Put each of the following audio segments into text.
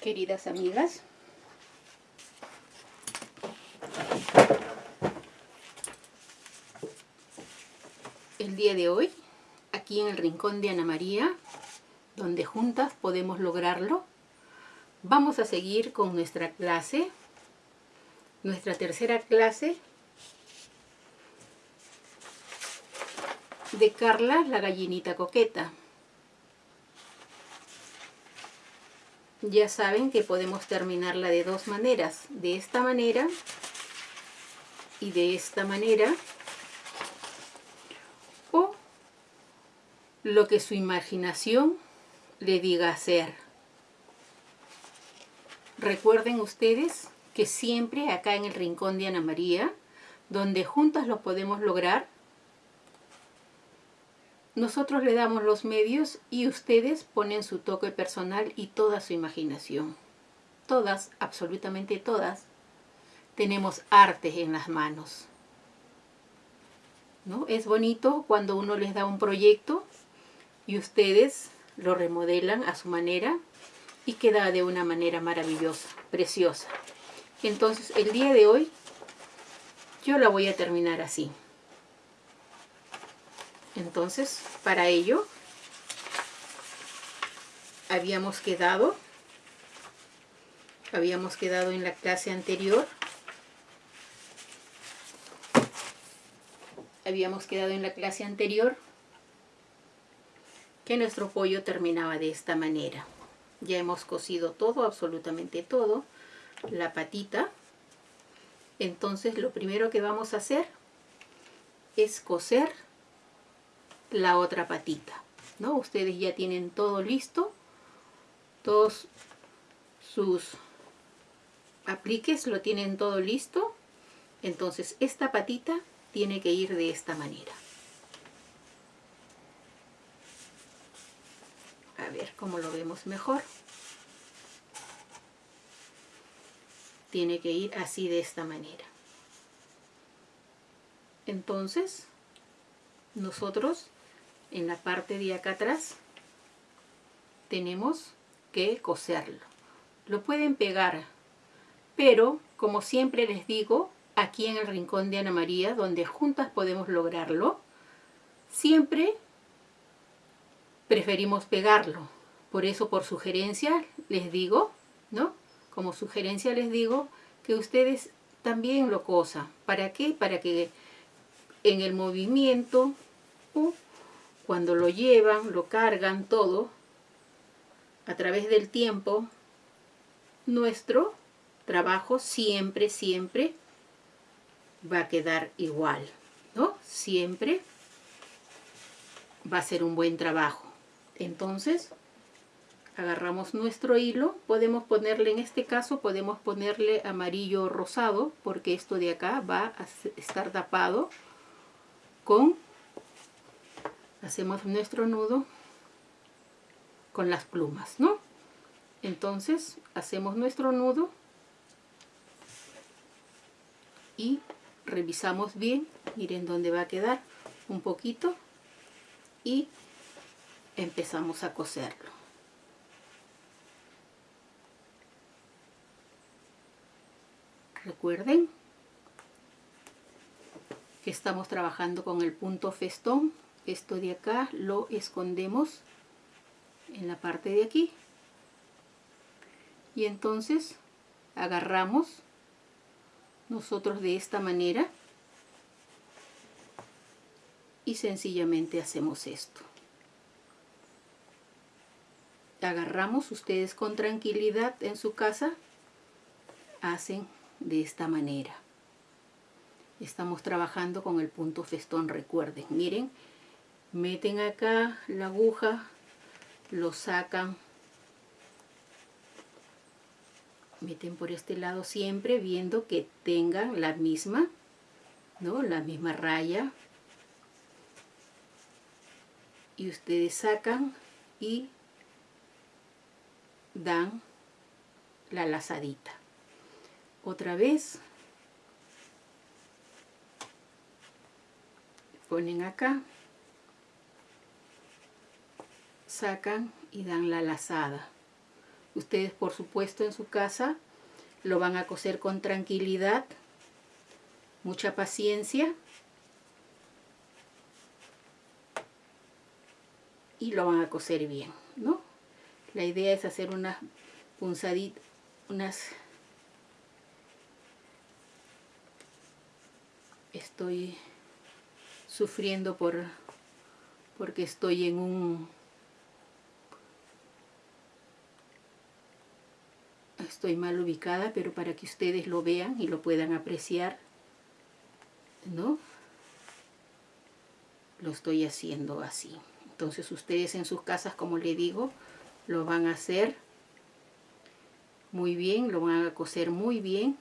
queridas amigas. El día de hoy, aquí en el rincón de Ana María, donde juntas podemos lograrlo, vamos a seguir con nuestra clase, nuestra tercera clase de Carla, la gallinita coqueta. Ya saben que podemos terminarla de dos maneras, de esta manera y de esta manera, o lo que su imaginación le diga hacer. Recuerden ustedes que siempre acá en el rincón de Ana María, donde juntas lo podemos lograr, nosotros le damos los medios y ustedes ponen su toque personal y toda su imaginación. Todas, absolutamente todas, tenemos arte en las manos. ¿No? Es bonito cuando uno les da un proyecto y ustedes lo remodelan a su manera y queda de una manera maravillosa, preciosa. Entonces el día de hoy yo la voy a terminar así. Entonces, para ello, habíamos quedado, habíamos quedado en la clase anterior, habíamos quedado en la clase anterior que nuestro pollo terminaba de esta manera. Ya hemos cocido todo, absolutamente todo, la patita. Entonces lo primero que vamos a hacer es coser la otra patita, ¿no? Ustedes ya tienen todo listo, todos sus apliques lo tienen todo listo, entonces esta patita tiene que ir de esta manera. A ver cómo lo vemos mejor. Tiene que ir así de esta manera. Entonces, nosotros en la parte de acá atrás tenemos que coserlo. Lo pueden pegar, pero como siempre les digo, aquí en el rincón de Ana María, donde juntas podemos lograrlo, siempre preferimos pegarlo. Por eso, por sugerencia, les digo, ¿no? Como sugerencia les digo que ustedes también lo cosan. ¿Para qué? Para que en el movimiento cuando lo llevan, lo cargan todo, a través del tiempo, nuestro trabajo siempre, siempre va a quedar igual, ¿no? Siempre va a ser un buen trabajo. Entonces, agarramos nuestro hilo, podemos ponerle, en este caso, podemos ponerle amarillo rosado, porque esto de acá va a estar tapado con hacemos nuestro nudo con las plumas, ¿no? Entonces hacemos nuestro nudo y revisamos bien, miren dónde va a quedar un poquito y empezamos a coserlo. Recuerden que estamos trabajando con el punto festón esto de acá lo escondemos en la parte de aquí. Y entonces agarramos nosotros de esta manera y sencillamente hacemos esto. Agarramos ustedes con tranquilidad en su casa hacen de esta manera. Estamos trabajando con el punto festón recuerden. Miren meten acá la aguja, lo sacan, meten por este lado siempre viendo que tengan la misma, ¿no? La misma raya. Y ustedes sacan y dan la lazadita. Otra vez ponen acá sacan y dan la lazada. Ustedes, por supuesto, en su casa lo van a coser con tranquilidad, mucha paciencia. Y lo van a coser bien, ¿no? La idea es hacer unas punzaditas, unas... Estoy sufriendo por porque estoy en un estoy mal ubicada pero para que ustedes lo vean y lo puedan apreciar ¿no? lo estoy haciendo así entonces ustedes en sus casas como le digo lo van a hacer muy bien lo van a coser muy bien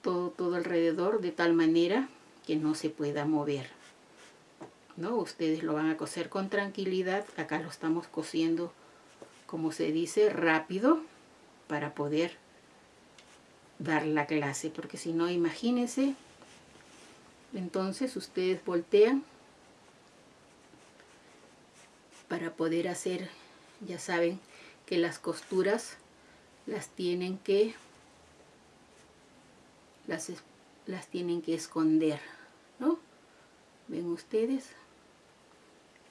todo, todo alrededor de tal manera que no se pueda mover ¿no? Ustedes lo van a coser con tranquilidad. Acá lo estamos cosiendo, como se dice, rápido para poder dar la clase. Porque si no, imagínense, entonces ustedes voltean para poder hacer, ya saben que las costuras las tienen que las, las tienen que esconder, ¿no? Ven ustedes,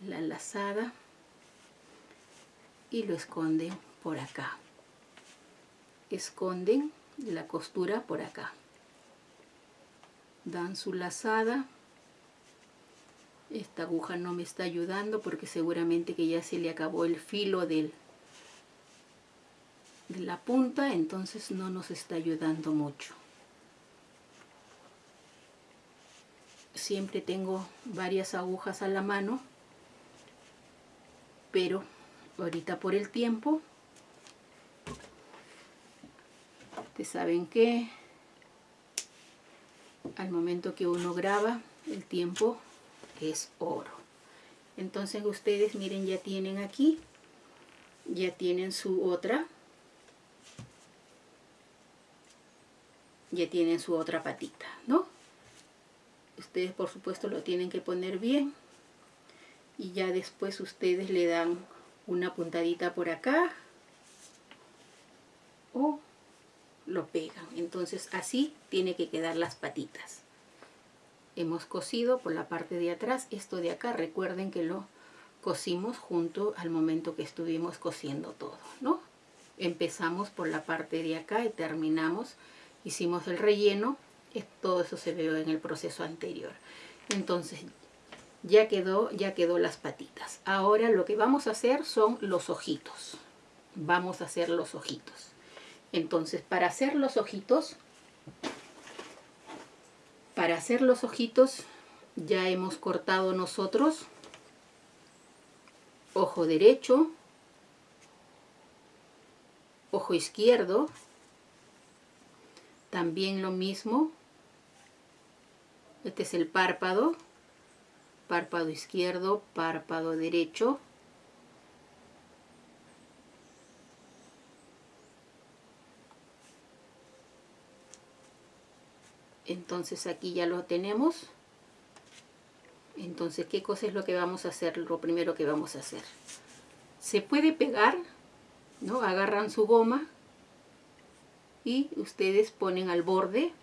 la lazada y lo esconden por acá. Esconden la costura por acá. Dan su lazada. Esta aguja no me está ayudando porque seguramente que ya se le acabó el filo del, de la punta, entonces no nos está ayudando mucho. Siempre tengo varias agujas a la mano pero ahorita por el tiempo ustedes saben que al momento que uno graba el tiempo es oro. Entonces ustedes miren ya tienen aquí ya tienen su otra ya tienen su otra patita no ustedes por supuesto lo tienen que poner bien y ya después ustedes le dan una puntadita por acá o lo pegan entonces así tiene que quedar las patitas hemos cosido por la parte de atrás esto de acá recuerden que lo cosimos junto al momento que estuvimos cosiendo todo no empezamos por la parte de acá y terminamos hicimos el relleno todo eso se vio en el proceso anterior entonces ya quedó, ya quedó las patitas. Ahora lo que vamos a hacer son los ojitos. Vamos a hacer los ojitos. Entonces, para hacer los ojitos, para hacer los ojitos, ya hemos cortado nosotros. Ojo derecho, ojo izquierdo, también lo mismo, este es el párpado, párpado izquierdo, párpado derecho. Entonces aquí ya lo tenemos. Entonces, ¿qué cosa es lo que vamos a hacer? Lo primero que vamos a hacer. Se puede pegar, ¿no? Agarran su goma y ustedes ponen al borde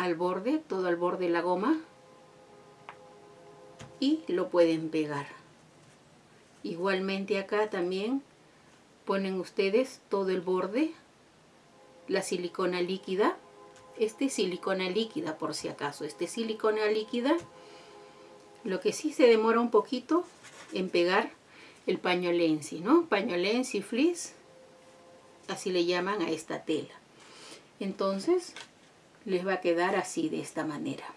al borde, todo al borde de la goma y lo pueden pegar. Igualmente acá también ponen ustedes todo el borde, la silicona líquida, este silicona líquida por si acaso, este silicona líquida, lo que sí se demora un poquito en pegar el paño lenzi, ¿no? Paño lenzi, fleece, así le llaman a esta tela. Entonces, les va a quedar así de esta manera.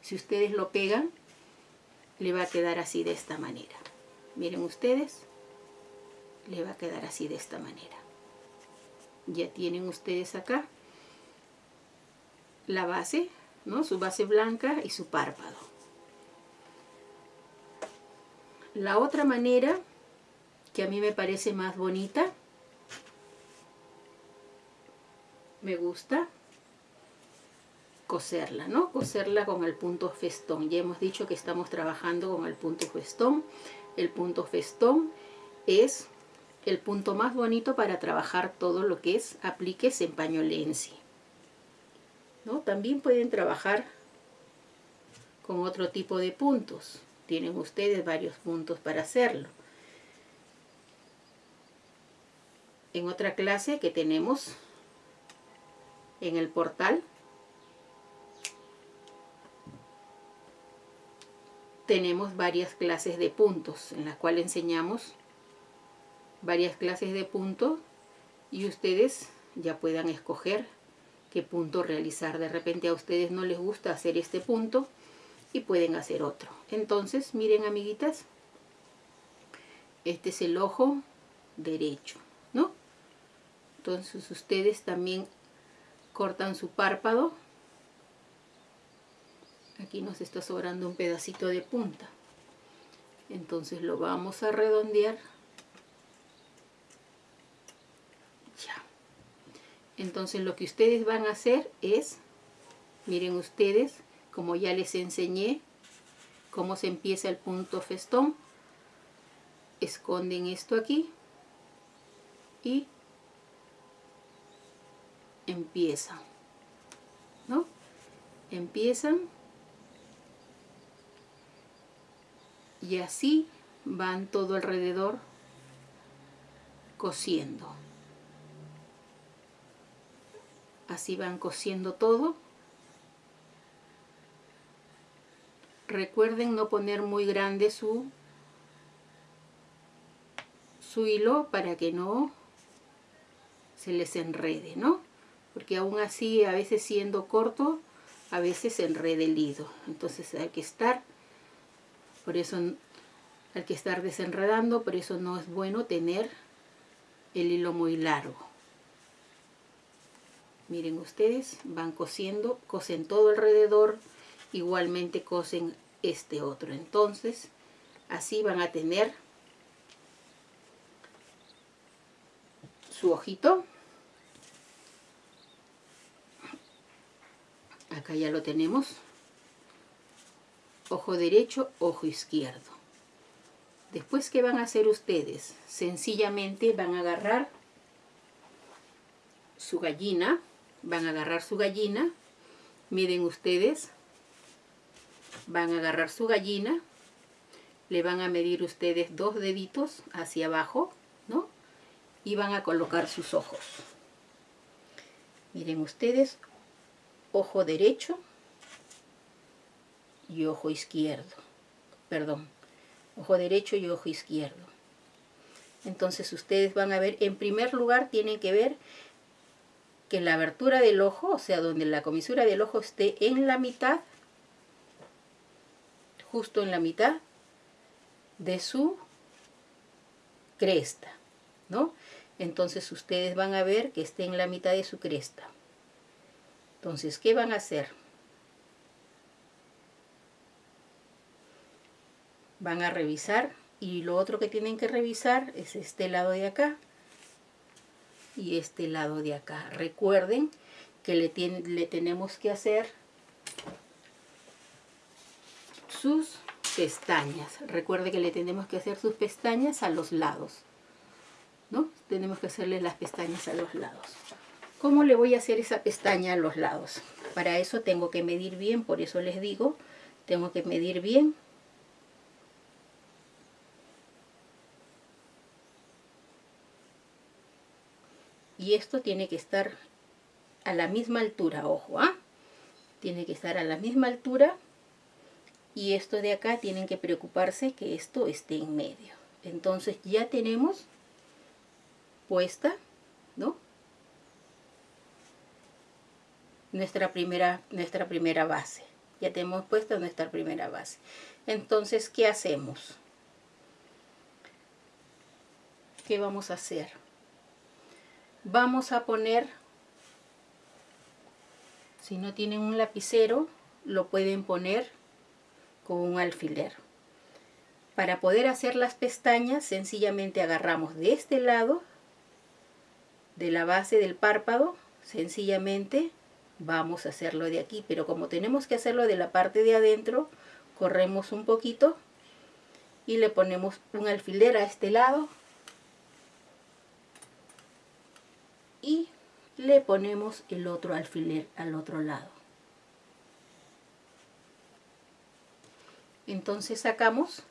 Si ustedes lo pegan, le va a quedar así de esta manera. Miren ustedes, le va a quedar así de esta manera. Ya tienen ustedes acá la base, ¿no? Su base blanca y su párpado. La otra manera que a mí me parece más bonita, me gusta, coserla, ¿no? Coserla con el punto festón. Ya hemos dicho que estamos trabajando con el punto festón. El punto festón es el punto más bonito para trabajar todo lo que es apliques en pañolensi. ¿No? También pueden trabajar con otro tipo de puntos. Tienen ustedes varios puntos para hacerlo. En otra clase que tenemos en el portal, tenemos varias clases de puntos en las cuales enseñamos varias clases de puntos y ustedes ya puedan escoger qué punto realizar. De repente a ustedes no les gusta hacer este punto y pueden hacer otro. Entonces, miren amiguitas, este es el ojo derecho, ¿no? Entonces ustedes también cortan su párpado. Aquí nos está sobrando un pedacito de punta. Entonces lo vamos a redondear Entonces lo que ustedes van a hacer es, miren ustedes, como ya les enseñé, cómo se empieza el punto festón. Esconden esto aquí y empiezan, ¿no? Empiezan y así van todo alrededor cosiendo. Así van cosiendo todo. Recuerden no poner muy grande su su hilo para que no se les enrede ¿no? porque aún así a veces siendo corto a veces se enrede el hilo. Entonces hay que estar por eso hay que estar desenredando por eso no es bueno tener el hilo muy largo miren ustedes van cosiendo cosen todo alrededor igualmente cosen este otro. Entonces así van a tener su ojito acá ya lo tenemos. Ojo derecho ojo izquierdo. Después que van a hacer ustedes sencillamente van a agarrar su gallina van a agarrar su gallina, miren ustedes, van a agarrar su gallina, le van a medir ustedes dos deditos hacia abajo, ¿no? Y van a colocar sus ojos. Miren ustedes, ojo derecho y ojo izquierdo. Perdón, ojo derecho y ojo izquierdo. Entonces ustedes van a ver, en primer lugar tienen que ver que la abertura del ojo, o sea, donde la comisura del ojo esté en la mitad, justo en la mitad de su cresta, ¿no? Entonces ustedes van a ver que esté en la mitad de su cresta. Entonces, ¿qué van a hacer? Van a revisar y lo otro que tienen que revisar es este lado de acá, y este lado de acá. Recuerden que le, le tenemos que hacer sus pestañas. Recuerde que le tenemos que hacer sus pestañas a los lados. ¿No? Tenemos que hacerle las pestañas a los lados. ¿Cómo le voy a hacer esa pestaña a los lados? Para eso tengo que medir bien, por eso les digo, tengo que medir bien y esto tiene que estar a la misma altura, ojo, ¿ah? Tiene que estar a la misma altura y esto de acá tienen que preocuparse que esto esté en medio. Entonces ya tenemos puesta, ¿no? Nuestra primera, nuestra primera base. Ya tenemos puesta nuestra primera base. Entonces, ¿qué hacemos? ¿Qué vamos a hacer? vamos a poner, si no tienen un lapicero, lo pueden poner con un alfiler. Para poder hacer las pestañas, sencillamente agarramos de este lado, de la base del párpado, sencillamente vamos a hacerlo de aquí. Pero como tenemos que hacerlo de la parte de adentro, corremos un poquito y le ponemos un alfiler a este lado le ponemos el otro alfiler al otro lado. Entonces sacamos